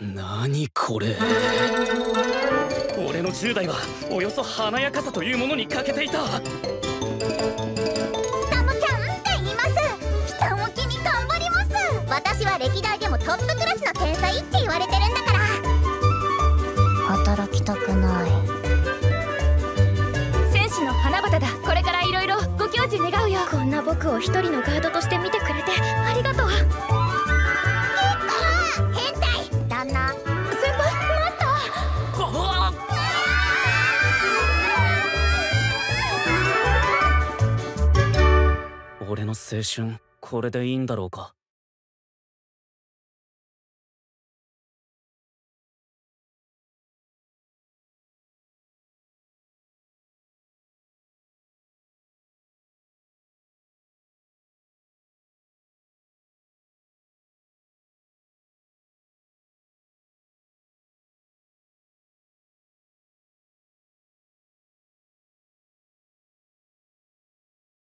何これ？俺の10代はおよそ華やかさというものに欠けていた。タムちゃんって言います。ひたむきに頑張ります。私は歴代でもトップクラスの天才って言われてるんだから。働きたくない。戦士の花畑だ。これからいろいろご教授願うよ。こんな僕を一人のガードとして見てくれてありがとう俺の青春これでいいんだろうか？